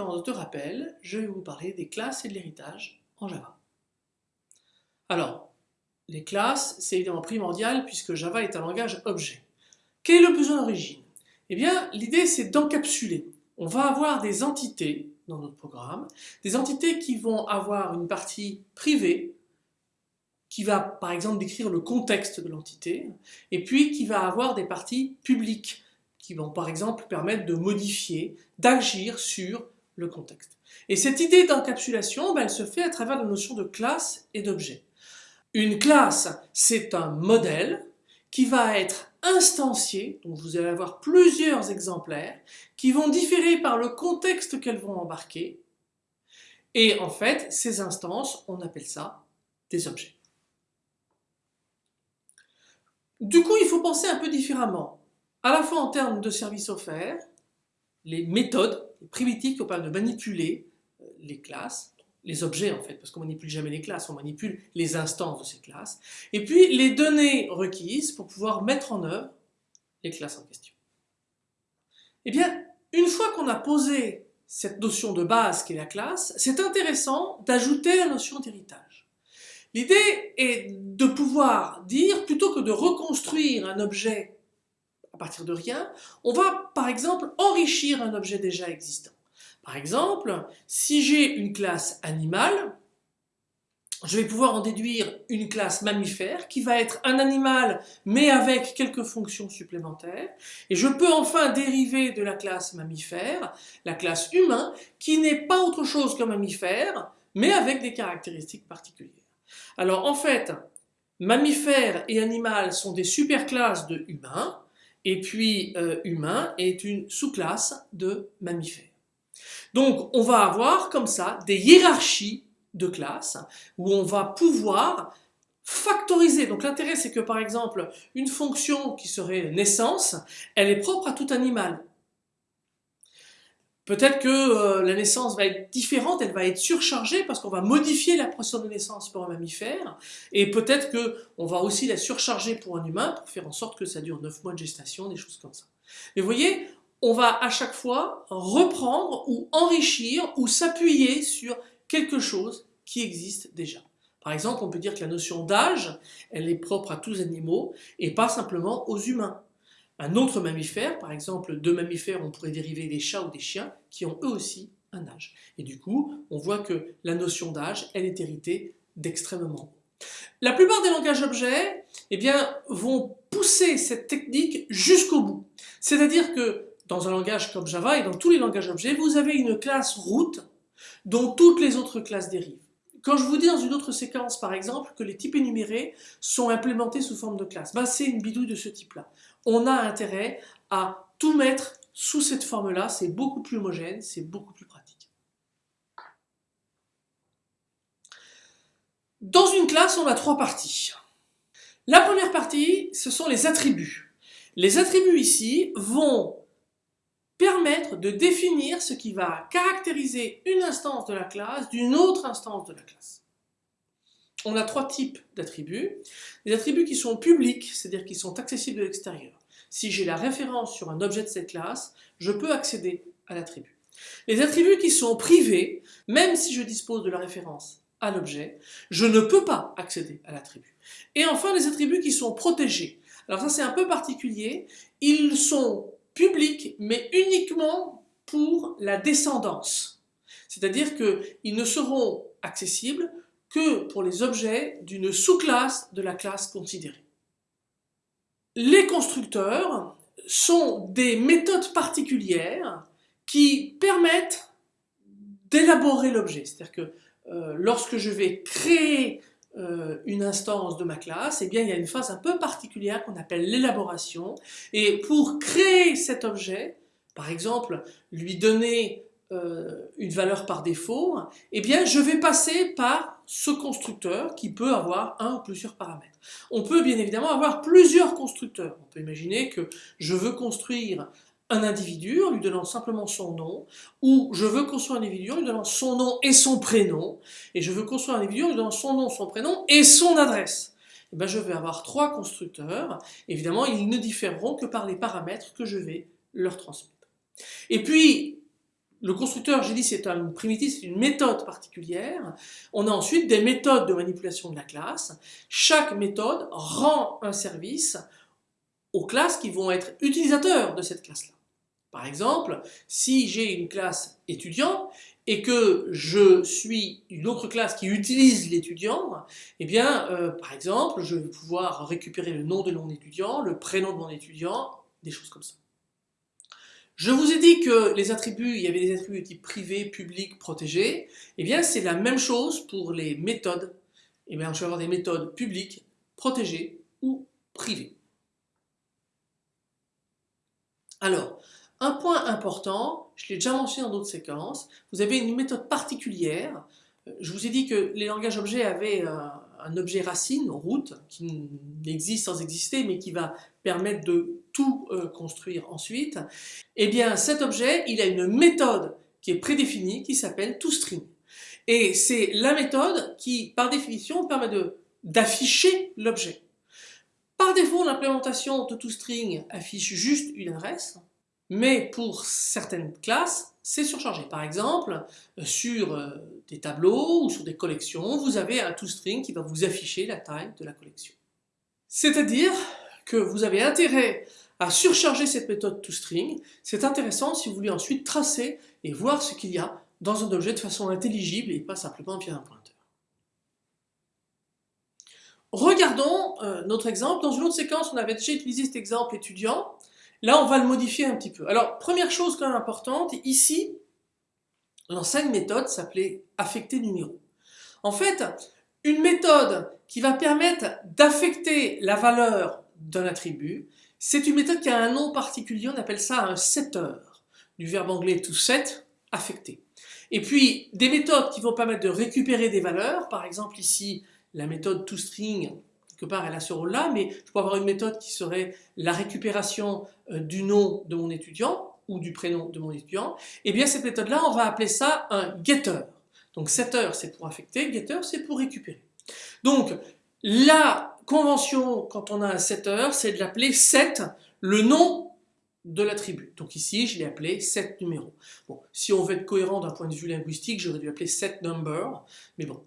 séquence de rappel, je vais vous parler des classes et de l'héritage en Java. Alors, les classes, c'est évidemment primordial puisque Java est un langage objet. Quel est le besoin d'origine? Eh bien, l'idée c'est d'encapsuler. On va avoir des entités dans notre programme, des entités qui vont avoir une partie privée, qui va par exemple décrire le contexte de l'entité, et puis qui va avoir des parties publiques, qui vont par exemple permettre de modifier, d'agir sur contexte. Et cette idée d'encapsulation, ben, elle se fait à travers la notion de classe et d'objet. Une classe, c'est un modèle qui va être instancié, donc vous allez avoir plusieurs exemplaires, qui vont différer par le contexte qu'elles vont embarquer. Et en fait, ces instances, on appelle ça des objets. Du coup, il faut penser un peu différemment à la fois en termes de services offerts, les méthodes, les primitives on parle de manipuler euh, les classes, les objets en fait, parce qu'on manipule jamais les classes, on manipule les instances de ces classes, et puis les données requises pour pouvoir mettre en œuvre les classes en question. Eh bien, une fois qu'on a posé cette notion de base qui est la classe, c'est intéressant d'ajouter la notion d'héritage. L'idée est de pouvoir dire, plutôt que de reconstruire un objet partir de rien, on va par exemple enrichir un objet déjà existant. Par exemple, si j'ai une classe animale, je vais pouvoir en déduire une classe mammifère qui va être un animal mais avec quelques fonctions supplémentaires et je peux enfin dériver de la classe mammifère la classe humain qui n'est pas autre chose qu'un mammifère mais avec des caractéristiques particulières. Alors en fait, mammifère et animal sont des superclasses de humains et puis euh, humain est une sous-classe de mammifères. Donc on va avoir comme ça des hiérarchies de classes où on va pouvoir factoriser. Donc l'intérêt c'est que par exemple une fonction qui serait naissance, elle est propre à tout animal. Peut-être que euh, la naissance va être différente, elle va être surchargée parce qu'on va modifier la pression de naissance pour un mammifère et peut-être qu'on va aussi la surcharger pour un humain pour faire en sorte que ça dure 9 mois de gestation, des choses comme ça. Mais vous voyez, on va à chaque fois reprendre ou enrichir ou s'appuyer sur quelque chose qui existe déjà. Par exemple, on peut dire que la notion d'âge, elle est propre à tous les animaux et pas simplement aux humains un autre mammifère, par exemple deux mammifères, on pourrait dériver des chats ou des chiens qui ont eux aussi un âge. Et du coup, on voit que la notion d'âge, elle est héritée d'extrêmement La plupart des langages objets eh bien, vont pousser cette technique jusqu'au bout. C'est-à-dire que dans un langage comme Java et dans tous les langages objets, vous avez une classe route dont toutes les autres classes dérivent. Quand je vous dis dans une autre séquence, par exemple, que les types énumérés sont implémentés sous forme de classe, ben c'est une bidouille de ce type-là. On a intérêt à tout mettre sous cette forme-là, c'est beaucoup plus homogène, c'est beaucoup plus pratique. Dans une classe, on a trois parties. La première partie, ce sont les attributs. Les attributs ici vont permettre de définir ce qui va caractériser une instance de la classe d'une autre instance de la classe. On a trois types d'attributs. Les attributs qui sont publics, c'est-à-dire qui sont accessibles de l'extérieur. Si j'ai la référence sur un objet de cette classe, je peux accéder à l'attribut. Les attributs qui sont privés, même si je dispose de la référence à l'objet, je ne peux pas accéder à l'attribut. Et enfin, les attributs qui sont protégés. Alors ça c'est un peu particulier, ils sont public, mais uniquement pour la descendance. C'est-à-dire qu'ils ne seront accessibles que pour les objets d'une sous-classe de la classe considérée. Les constructeurs sont des méthodes particulières qui permettent d'élaborer l'objet. C'est-à-dire que euh, lorsque je vais créer euh, une instance de ma classe, eh bien, il y a une phase un peu particulière qu'on appelle l'élaboration. Et pour créer cet objet, par exemple, lui donner euh, une valeur par défaut, eh bien, je vais passer par ce constructeur qui peut avoir un ou plusieurs paramètres. On peut bien évidemment avoir plusieurs constructeurs. On peut imaginer que je veux construire un individu en lui donnant simplement son nom, ou je veux construire un individu en lui donnant son nom et son prénom, et je veux construire un individu en lui donnant son nom, son prénom et son adresse. Et eh bien, je vais avoir trois constructeurs. Évidemment, ils ne différeront que par les paramètres que je vais leur transmettre. Et puis, le constructeur, j'ai dit, c'est un primitif, c'est une méthode particulière. On a ensuite des méthodes de manipulation de la classe. Chaque méthode rend un service aux classes qui vont être utilisateurs de cette classe-là. Par exemple, si j'ai une classe étudiant et que je suis une autre classe qui utilise l'étudiant, eh bien, euh, par exemple, je vais pouvoir récupérer le nom de mon étudiant, le prénom de mon étudiant, des choses comme ça. Je vous ai dit que les attributs, il y avait des attributs de type privé, public, protégé. Eh bien, c'est la même chose pour les méthodes. Eh bien, je vais avoir des méthodes publiques, protégées ou privées. Alors, un point important, je l'ai déjà mentionné dans d'autres séquences, vous avez une méthode particulière. Je vous ai dit que les langages objets avaient un objet racine, route, qui n'existe sans exister, mais qui va permettre de tout euh, construire ensuite. Eh bien, cet objet, il a une méthode qui est prédéfinie, qui s'appelle toString. Et c'est la méthode qui, par définition, permet d'afficher l'objet. Par défaut, l'implémentation de toString affiche juste une adresse, mais pour certaines classes, c'est surchargé. Par exemple, euh, sur euh, des tableaux ou sur des collections, vous avez un toString qui va vous afficher la taille de la collection. C'est-à-dire que vous avez intérêt à surcharger cette méthode toString. C'est intéressant si vous voulez ensuite tracer et voir ce qu'il y a dans un objet de façon intelligible et pas simplement via un pointeur. Regardons euh, notre exemple. Dans une autre séquence, on avait déjà utilisé cet exemple étudiant. Là, on va le modifier un petit peu. Alors, première chose quand même importante, ici, l'ancienne méthode s'appelait affecter numéro. En fait, une méthode qui va permettre d'affecter la valeur d'un attribut, c'est une méthode qui a un nom particulier, on appelle ça un setter, du verbe anglais to set, affecter. Et puis, des méthodes qui vont permettre de récupérer des valeurs, par exemple ici, la méthode toString part elle a ce rôle-là, mais je peux avoir une méthode qui serait la récupération euh, du nom de mon étudiant ou du prénom de mon étudiant. Et eh bien cette méthode-là, on va appeler ça un getter. Donc setter c'est pour affecter, getter c'est pour récupérer. Donc la convention quand on a un setter, c'est de l'appeler set, le nom de l'attribut. Donc ici, je l'ai appelé set numéro. Bon, si on veut être cohérent d'un point de vue linguistique, j'aurais dû appeler set number, mais bon,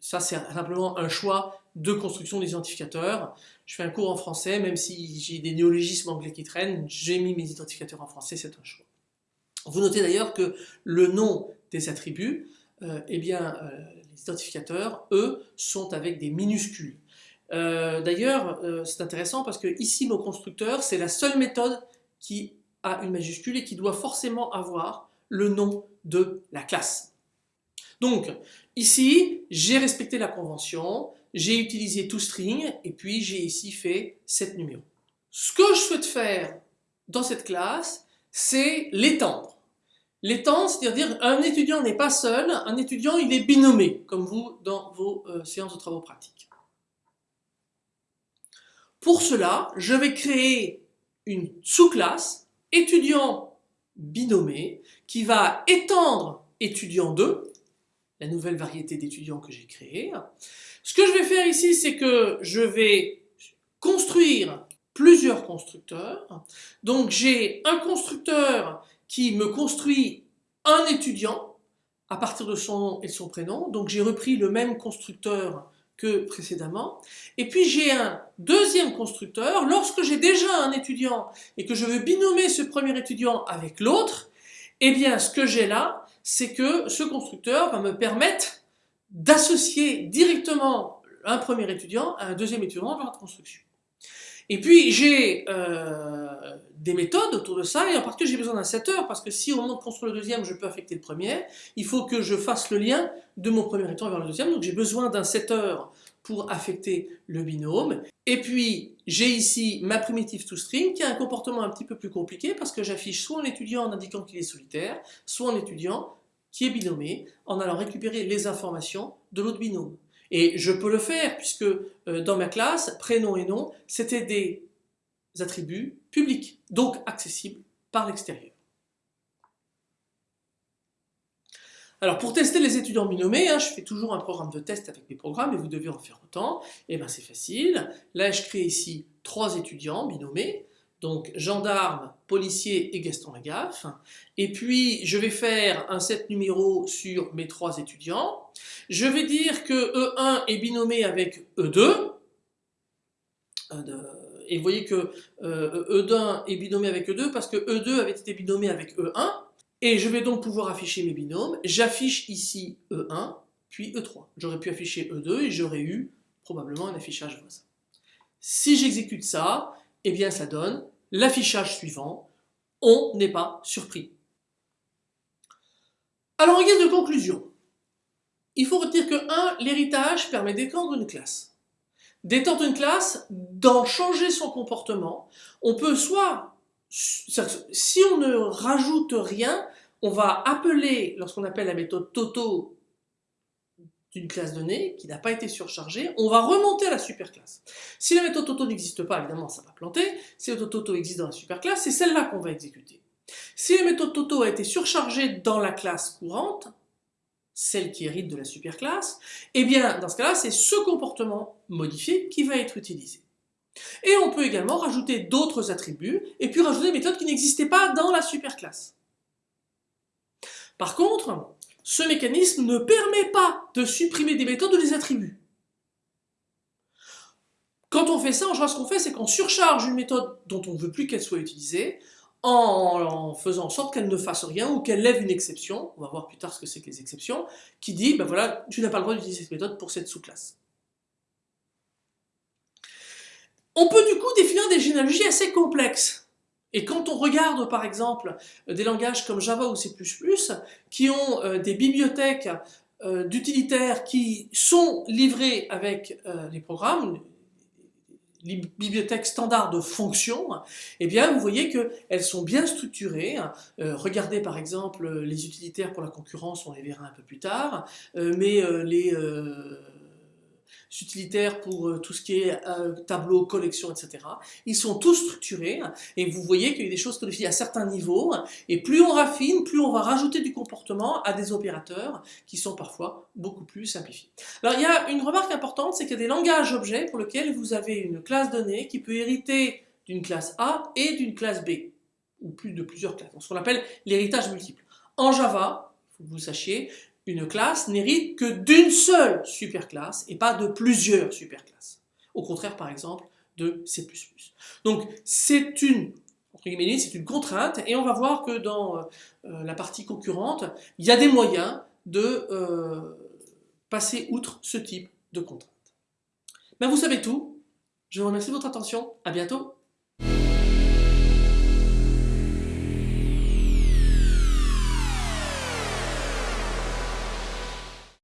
ça c'est simplement un choix de construction des. Je fais un cours en français, même si j'ai des néologismes anglais qui traînent, j'ai mis mes identificateurs en français, c'est un choix. Vous notez d'ailleurs que le nom des attributs, euh, eh bien, euh, les identificateurs, eux, sont avec des minuscules. Euh, d'ailleurs, c'est intéressant parce que ici, mon constructeur, c'est la seule méthode qui a une majuscule et qui doit forcément avoir le nom de la classe. Donc, ici, j'ai respecté la convention, j'ai utilisé toString et puis j'ai ici fait 7 numéros. Ce que je souhaite faire dans cette classe, c'est l'étendre. L'étendre, c'est-à-dire un étudiant n'est pas seul, un étudiant il est binomé, comme vous dans vos euh, séances de travaux pratiques. Pour cela, je vais créer une sous-classe étudiant binomé qui va étendre étudiant 2 la nouvelle variété d'étudiants que j'ai créée. Ce que je vais faire ici, c'est que je vais construire plusieurs constructeurs. Donc j'ai un constructeur qui me construit un étudiant à partir de son nom et de son prénom. Donc j'ai repris le même constructeur que précédemment. Et puis j'ai un deuxième constructeur. Lorsque j'ai déjà un étudiant et que je veux binommer ce premier étudiant avec l'autre, eh bien ce que j'ai là, c'est que ce constructeur va me permettre d'associer directement un premier étudiant à un deuxième étudiant dans la construction. Et puis j'ai euh, des méthodes autour de ça, et en particulier j'ai besoin d'un setter, parce que si au moment de construire le deuxième, je peux affecter le premier, il faut que je fasse le lien de mon premier étudiant vers le deuxième, donc j'ai besoin d'un setter pour affecter le binôme. Et puis j'ai ici ma primitive toString qui a un comportement un petit peu plus compliqué parce que j'affiche soit un étudiant en indiquant qu'il est solitaire, soit un étudiant qui est binomé en allant récupérer les informations de l'autre binôme. Et je peux le faire puisque euh, dans ma classe, prénom et nom, c'était des attributs publics, donc accessibles par l'extérieur. Alors pour tester les étudiants binomés, hein, je fais toujours un programme de test avec mes programmes et vous devez en faire autant. Et eh bien c'est facile. Là je crée ici trois étudiants binomés. Donc gendarme, policier et Gaston Lagaffe. Et puis je vais faire un set numéro sur mes trois étudiants. Je vais dire que E1 est binommé avec E2. Et vous voyez que E1 est binommé avec E2 parce que E2 avait été binommé avec E1. Et je vais donc pouvoir afficher mes binômes. J'affiche ici E1, puis E3. J'aurais pu afficher E2 et j'aurais eu probablement un affichage voisin. Si j'exécute ça, eh bien ça donne l'affichage suivant. On n'est pas surpris. Alors en guise de conclusion, il faut retenir que 1. L'héritage permet d'étendre une classe. D'étendre une classe, d'en changer son comportement. On peut soit, si on ne rajoute rien, on va appeler, lorsqu'on appelle la méthode Toto d'une classe donnée qui n'a pas été surchargée, on va remonter à la superclasse. Si la méthode Toto n'existe pas, évidemment, ça va planter. Si la méthode Toto existe dans la superclasse, c'est celle-là qu'on va exécuter. Si la méthode Toto a été surchargée dans la classe courante, celle qui hérite de la superclasse, eh bien, dans ce cas-là, c'est ce comportement modifié qui va être utilisé. Et on peut également rajouter d'autres attributs, et puis rajouter des méthodes qui n'existaient pas dans la superclasse. Par contre, ce mécanisme ne permet pas de supprimer des méthodes ou des attributs. Quand on fait ça, en général, ce qu'on fait, c'est qu'on surcharge une méthode dont on ne veut plus qu'elle soit utilisée, en, faisant en sorte qu'elle ne fasse rien ou qu'elle lève une exception, on va voir plus tard ce que c'est que les exceptions, qui dit, ben voilà, tu n'as pas le droit d'utiliser cette méthode pour cette sous-classe. On peut du coup définir des généalogies assez complexes. Et quand on regarde par exemple des langages comme Java ou C++ qui ont euh, des bibliothèques euh, d'utilitaires qui sont livrées avec euh, les programmes, les bibliothèques standards de fonctions, eh bien vous voyez qu'elles sont bien structurées. regardez par exemple les utilitaires pour la concurrence, on les verra un peu plus tard, mais les utilitaires pour euh, tout ce qui est euh, tableau, collection, etc. Ils sont tous structurés et vous voyez qu'il y a des choses codifiées à certains niveaux et plus on raffine, plus on va rajouter du comportement à des opérateurs qui sont parfois beaucoup plus simplifiés. Alors il y a une remarque importante, c'est qu'il y a des langages objets pour lesquels vous avez une classe donnée qui peut hériter d'une classe A et d'une classe B, ou plus de plusieurs classes, ce qu'on appelle l'héritage multiple. En Java, faut que vous sachiez, une classe n'hérite que d'une seule superclasse et pas de plusieurs superclasses. Au contraire, par exemple, de C++. Donc, c'est une, c'est une contrainte et on va voir que dans euh, la partie concurrente, il y a des moyens de euh, passer outre ce type de contrainte. Ben, vous savez tout. Je vous remercie de votre attention. À bientôt.